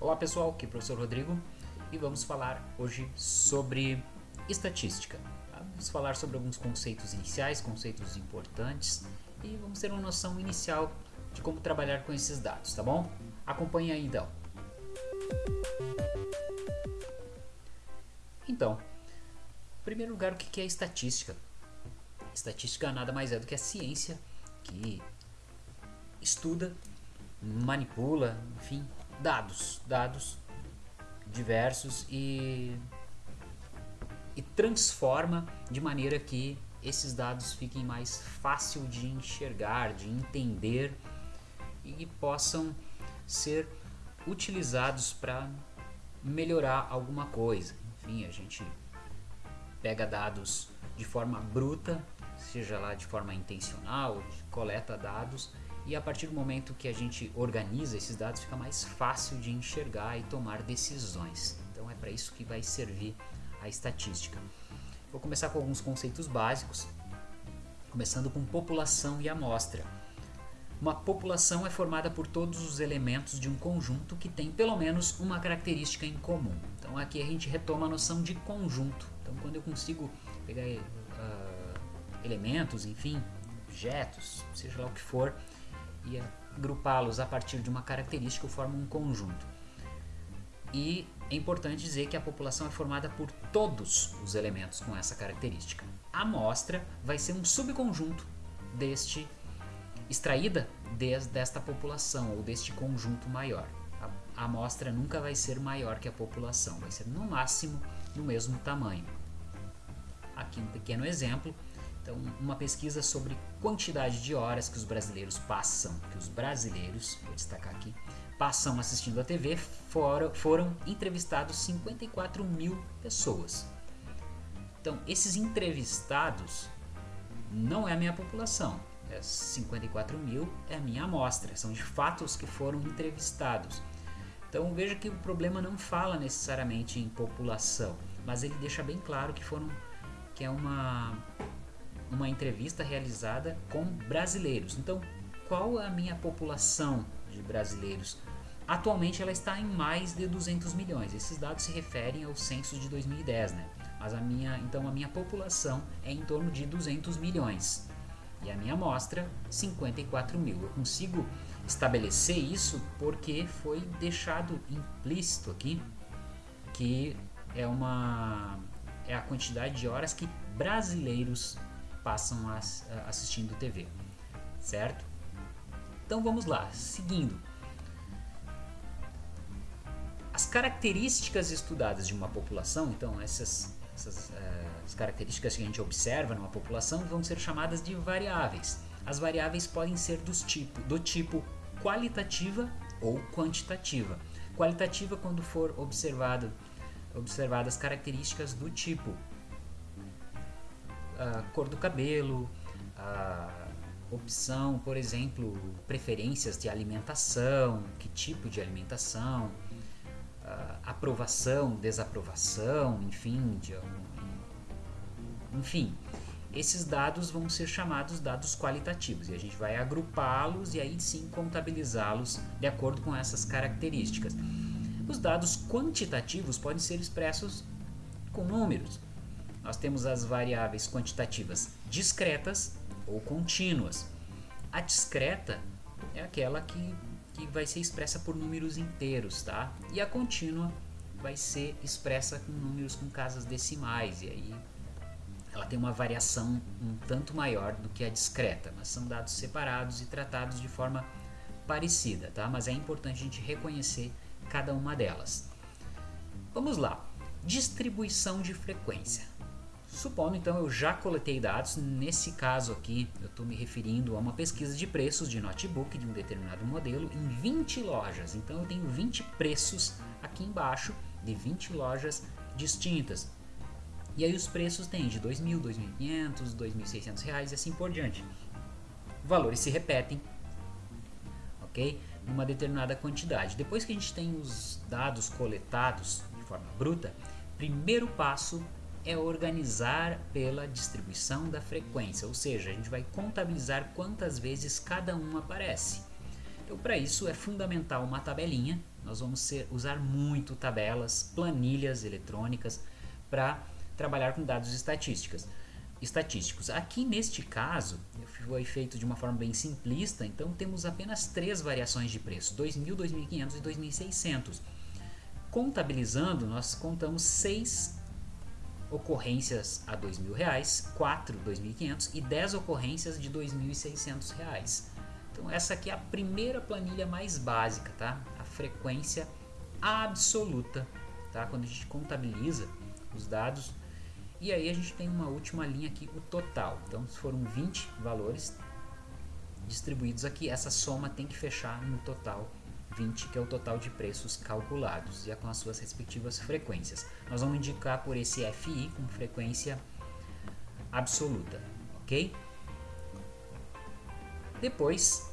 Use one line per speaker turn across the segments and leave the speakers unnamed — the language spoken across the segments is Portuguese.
Olá pessoal, aqui é o professor Rodrigo e vamos falar hoje sobre estatística. Tá? Vamos falar sobre alguns conceitos iniciais, conceitos importantes e vamos ter uma noção inicial de como trabalhar com esses dados, tá bom? Acompanhe aí então. Então, em primeiro lugar, o que é estatística? Estatística nada mais é do que a ciência que estuda, manipula, enfim, dados, dados diversos e, e transforma de maneira que esses dados fiquem mais fácil de enxergar, de entender e possam ser utilizados para melhorar alguma coisa. Enfim, a gente pega dados de forma bruta, seja lá de forma intencional, coleta dados e a partir do momento que a gente organiza esses dados fica mais fácil de enxergar e tomar decisões. Então é para isso que vai servir a estatística. Vou começar com alguns conceitos básicos, começando com população e amostra. Uma população é formada por todos os elementos de um conjunto que tem pelo menos uma característica em comum. Então aqui a gente retoma a noção de conjunto. Então quando eu consigo pegar uh, elementos, enfim, objetos, seja lá o que for, e agrupá-los a partir de uma característica formam um conjunto. E é importante dizer que a população é formada por todos os elementos com essa característica. A amostra vai ser um subconjunto deste extraída des, desta população ou deste conjunto maior. A, a amostra nunca vai ser maior que a população, vai ser no máximo no mesmo tamanho. Aqui um pequeno exemplo então, uma pesquisa sobre quantidade de horas que os brasileiros passam, que os brasileiros, vou destacar aqui, passam assistindo a TV, foram, foram entrevistados 54 mil pessoas. Então, esses entrevistados não é a minha população, é 54 mil é a minha amostra, são de fatos que foram entrevistados. Então veja que o problema não fala necessariamente em população, mas ele deixa bem claro que foram que é uma uma entrevista realizada com brasileiros. Então, qual é a minha população de brasileiros? Atualmente ela está em mais de 200 milhões. Esses dados se referem ao censo de 2010, né? Mas a minha, então a minha população é em torno de 200 milhões. E a minha amostra, 54 mil. Eu consigo estabelecer isso porque foi deixado implícito aqui que é uma é a quantidade de horas que brasileiros passam as, assistindo TV, certo? Então vamos lá, seguindo. As características estudadas de uma população, então essas, essas uh, as características que a gente observa numa população vão ser chamadas de variáveis. As variáveis podem ser dos tipo, do tipo qualitativa ou quantitativa. Qualitativa quando for observado, observadas características do tipo a cor do cabelo, a opção, por exemplo, preferências de alimentação, que tipo de alimentação, aprovação, desaprovação, enfim, de, enfim, esses dados vão ser chamados dados qualitativos e a gente vai agrupá-los e aí sim contabilizá-los de acordo com essas características. Os dados quantitativos podem ser expressos com números, nós temos as variáveis quantitativas discretas ou contínuas. A discreta é aquela que, que vai ser expressa por números inteiros, tá? E a contínua vai ser expressa com números com casas decimais, e aí ela tem uma variação um tanto maior do que a discreta, mas são dados separados e tratados de forma parecida, tá? Mas é importante a gente reconhecer cada uma delas. Vamos lá. Distribuição de frequência. Supondo então eu já coletei dados, nesse caso aqui eu estou me referindo a uma pesquisa de preços de notebook de um determinado modelo em 20 lojas. Então eu tenho 20 preços aqui embaixo de 20 lojas distintas. E aí os preços têm de 2.000, 2.500, 2.600 reais e assim por diante. Valores se repetem, ok? Numa determinada quantidade. Depois que a gente tem os dados coletados de forma bruta, primeiro passo é organizar pela distribuição da frequência, ou seja, a gente vai contabilizar quantas vezes cada um aparece. Então, para isso é fundamental uma tabelinha. Nós vamos ser, usar muito tabelas, planilhas eletrônicas para trabalhar com dados estatísticas, estatísticos. Aqui neste caso, foi feito de uma forma bem simplista, então temos apenas três variações de preço, 2.000, 2.500 e 2.600. Contabilizando, nós contamos seis ocorrências a R$ 2.000, 4 R$ 2.500 e 10 ocorrências de R$ 2.600. Então essa aqui é a primeira planilha mais básica, tá? A frequência absoluta, tá? Quando a gente contabiliza os dados e aí a gente tem uma última linha aqui, o total. Então foram 20 valores distribuídos aqui, essa soma tem que fechar no total 20, que é o total de preços calculados, e com as suas respectivas frequências. Nós vamos indicar por esse FI com frequência absoluta, ok? Depois,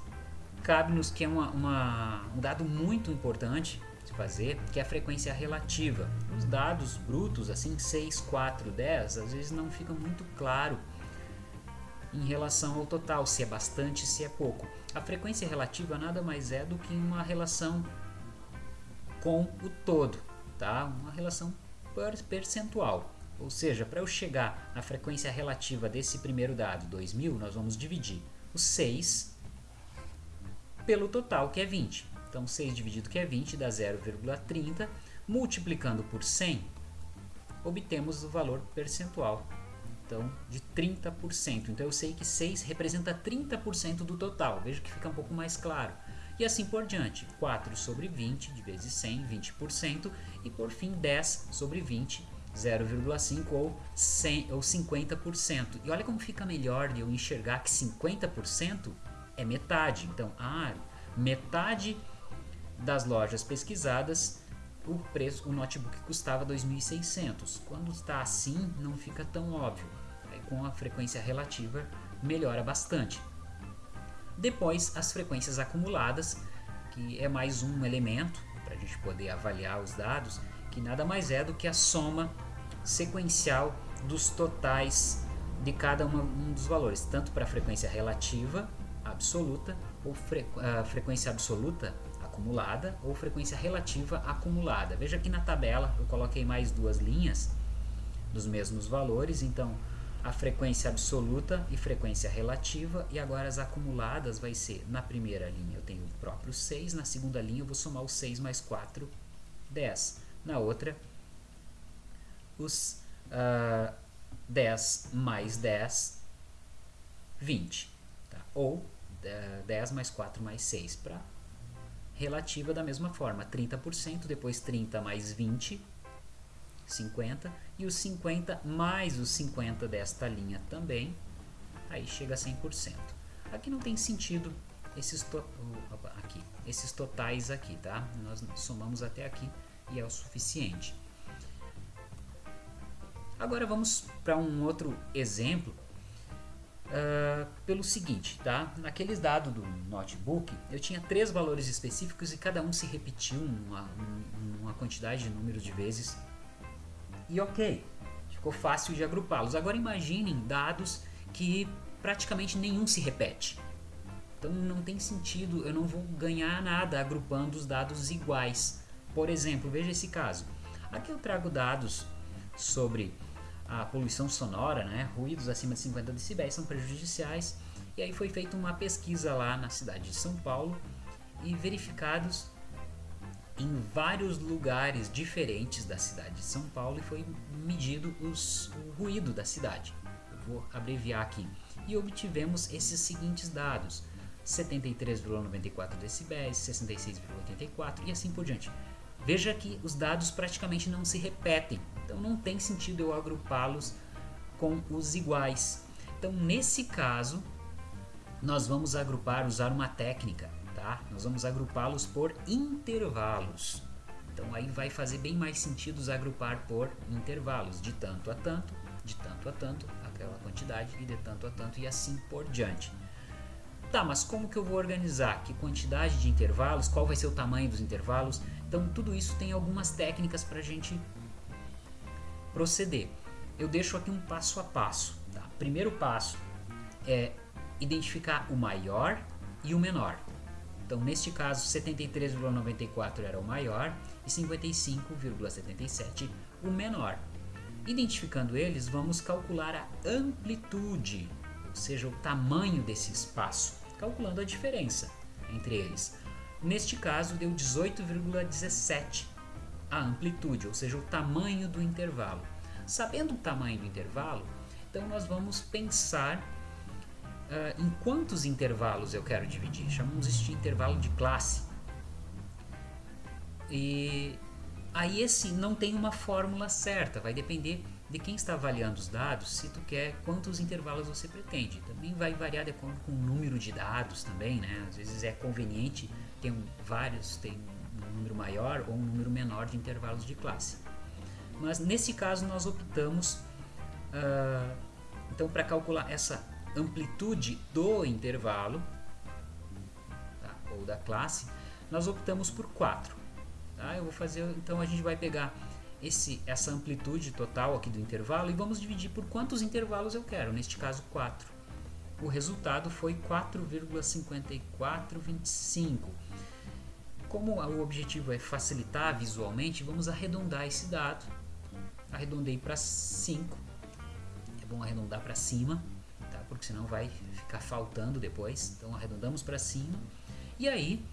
cabe-nos que é uma, uma, um dado muito importante de fazer, que é a frequência relativa. Os dados brutos, assim, 6, 4, 10, às vezes não fica muito claro em relação ao total, se é bastante, se é pouco. A frequência relativa nada mais é do que uma relação com o todo, tá? Uma relação percentual. Ou seja, para eu chegar na frequência relativa desse primeiro dado, 2000, nós vamos dividir o 6 pelo total, que é 20. Então, 6 dividido que é 20 dá 0,30. Multiplicando por 100, obtemos o valor percentual então de 30%. Então eu sei que 6 representa 30% do total, veja que fica um pouco mais claro. E assim por diante, 4 sobre 20 de vezes 100, 20%, e por fim 10 sobre 20, 0,5 ou, 100, ou 50%. E olha como fica melhor de eu enxergar que 50% é metade. Então, ah, metade das lojas pesquisadas o preço, o notebook custava 2.600. Quando está assim, não fica tão óbvio. Com a frequência relativa, melhora bastante. Depois, as frequências acumuladas, que é mais um elemento para a gente poder avaliar os dados, que nada mais é do que a soma sequencial dos totais de cada uma, um dos valores, tanto para a frequência relativa absoluta ou fre, frequência absoluta acumulada ou frequência relativa acumulada. Veja aqui na tabela eu coloquei mais duas linhas dos mesmos valores, então a frequência absoluta e frequência relativa e agora as acumuladas vai ser na primeira linha eu tenho o próprio 6, na segunda linha eu vou somar o 6 mais 4, 10. Na outra, os uh, ah, 10 mais 10, 20. Tá? Ou uh, ah, 10 mais 4 mais 6 para relativa da mesma forma, 30%, depois 30 mais 20, 50, e os 50 mais os 50 desta linha também, aí chega a 100%. Aqui não tem sentido esses, to aqui, esses totais aqui, tá? Nós somamos até aqui e é o suficiente. Agora vamos para um outro exemplo Uh, pelo seguinte, tá? Naqueles dados do notebook, eu tinha três valores específicos e cada um se repetiu uma, uma quantidade de números de vezes. E ok, ficou fácil de agrupá-los. Agora imaginem dados que praticamente nenhum se repete. Então não tem sentido, eu não vou ganhar nada agrupando os dados iguais. Por exemplo, veja esse caso. Aqui eu trago dados sobre a poluição sonora, né? ruídos acima de 50 decibéis são prejudiciais. E aí foi feita uma pesquisa lá na cidade de São Paulo e verificados em vários lugares diferentes da cidade de São Paulo e foi medido os, o ruído da cidade. Eu vou abreviar aqui. E obtivemos esses seguintes dados: 73,94 decibéis, 66,84 e assim por diante. Veja que os dados praticamente não se repetem, então não tem sentido eu agrupá-los com os iguais. Então nesse caso, nós vamos agrupar, usar uma técnica, tá? Nós vamos agrupá-los por intervalos. Então aí vai fazer bem mais sentido os agrupar por intervalos, de tanto a tanto, de tanto a tanto, aquela quantidade, e de tanto a tanto, e assim por diante. Tá, mas como que eu vou organizar? Que quantidade de intervalos? Qual vai ser o tamanho dos intervalos? Então tudo isso tem algumas técnicas para a gente proceder. Eu deixo aqui um passo a passo. Tá? Primeiro passo é identificar o maior e o menor. Então, neste caso, 73,94 era o maior e 55,77 o menor. Identificando eles, vamos calcular a amplitude, ou seja, o tamanho desse espaço, calculando a diferença entre eles. Neste caso, deu 18,17 a amplitude, ou seja, o tamanho do intervalo. Sabendo o tamanho do intervalo, então nós vamos pensar uh, em quantos intervalos eu quero dividir. Chamamos isso de intervalo de classe. E aí esse não tem uma fórmula certa, vai depender de quem está avaliando os dados, se tu quer quantos intervalos você pretende. Também vai variar de acordo com o número de dados também, né? Às vezes é conveniente ter um, vários, tem um número maior ou um número menor de intervalos de classe. Mas nesse caso nós optamos uh, então para calcular essa amplitude do intervalo tá? ou da classe, nós optamos por 4. Tá? Eu vou fazer, então a gente vai pegar esse, essa amplitude total aqui do intervalo e vamos dividir por quantos intervalos eu quero, neste caso 4. O resultado foi 4,5425. Como o objetivo é facilitar visualmente, vamos arredondar esse dado. Arredondei para 5. É bom arredondar para cima? Porque senão vai ficar faltando depois. Então arredondamos para cima. E aí,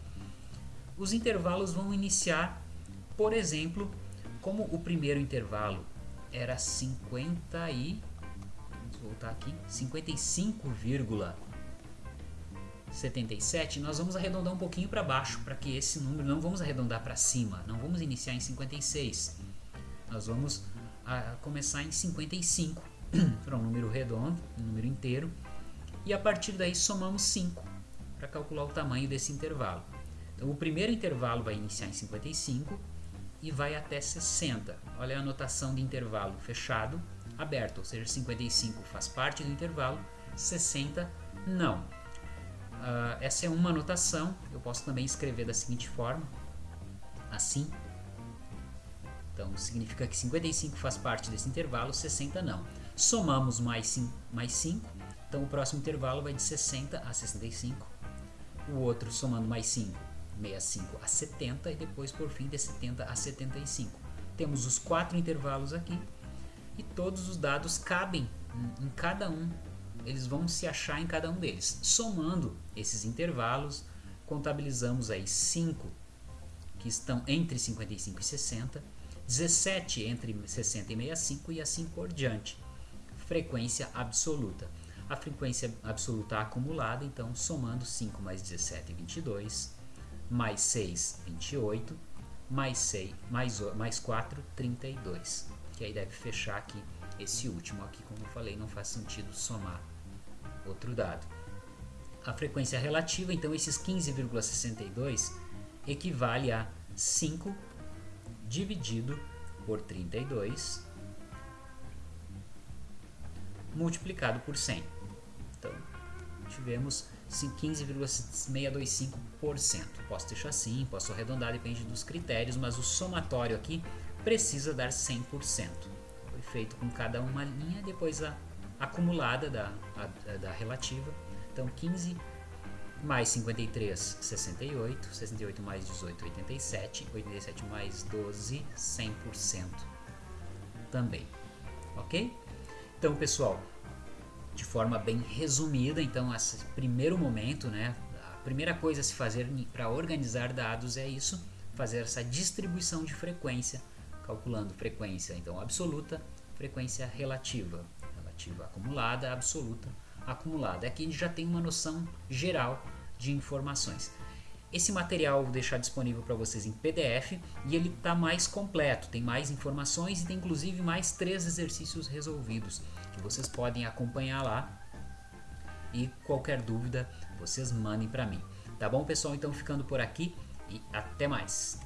os intervalos vão iniciar, por exemplo, como o primeiro intervalo era 50 e vamos voltar aqui, 55,77, nós vamos arredondar um pouquinho para baixo para que esse número não vamos arredondar para cima, não vamos iniciar em 56. Nós vamos a, ah, começar em 55 para um número redondo, um número inteiro, e a partir daí somamos 5 para calcular o tamanho desse intervalo. Então o primeiro intervalo vai iniciar em 55 e vai até 60. Olha a anotação de intervalo fechado, aberto, ou seja, 55 faz parte do intervalo, 60 não. Uh, essa é uma anotação, eu posso também escrever da seguinte forma, assim. Então, significa que 55 faz parte desse intervalo, 60 não. Somamos mais 5, mais 5 então o próximo intervalo vai de 60 a 65. O outro somando mais 5 65 a 70 e depois por fim de 70 a 75. Temos os quatro intervalos aqui e todos os dados cabem em cada um, eles vão se achar em cada um deles. Somando esses intervalos, contabilizamos aí 5 que estão entre 55 e 60, 17 entre 60 e 65 e assim por diante. Frequência absoluta. A frequência absoluta acumulada, então somando 5 mais 17, 22, mais 6, 28, mais 6, mais, mais 4, 32. Que aí deve fechar aqui esse último aqui, como eu falei, não faz sentido somar outro dado. A frequência relativa, então esses 15,62 equivale a 5 dividido por 32 multiplicado por 100. Então, tivemos 15,625%. Posso deixar assim, posso arredondar, depende dos critérios, mas o somatório aqui precisa dar 100%. Foi feito com cada uma linha, depois a acumulada da, a, da relativa. Então 15 mais 53, 68, 68 mais 18, 87, 87 mais 12, 100% também. Ok? Então, pessoal, de forma bem resumida. Então, esse primeiro momento, né, a primeira coisa a se fazer para organizar dados é isso, fazer essa distribuição de frequência, calculando frequência então absoluta, frequência relativa, relativa acumulada, absoluta, acumulada. Aqui a gente já tem uma noção geral de informações. Esse material eu vou deixar disponível para vocês em PDF e ele está mais completo, tem mais informações e tem inclusive mais três exercícios resolvidos que vocês podem acompanhar lá. E qualquer dúvida, vocês mandem para mim. Tá bom, pessoal? Então ficando por aqui e até mais.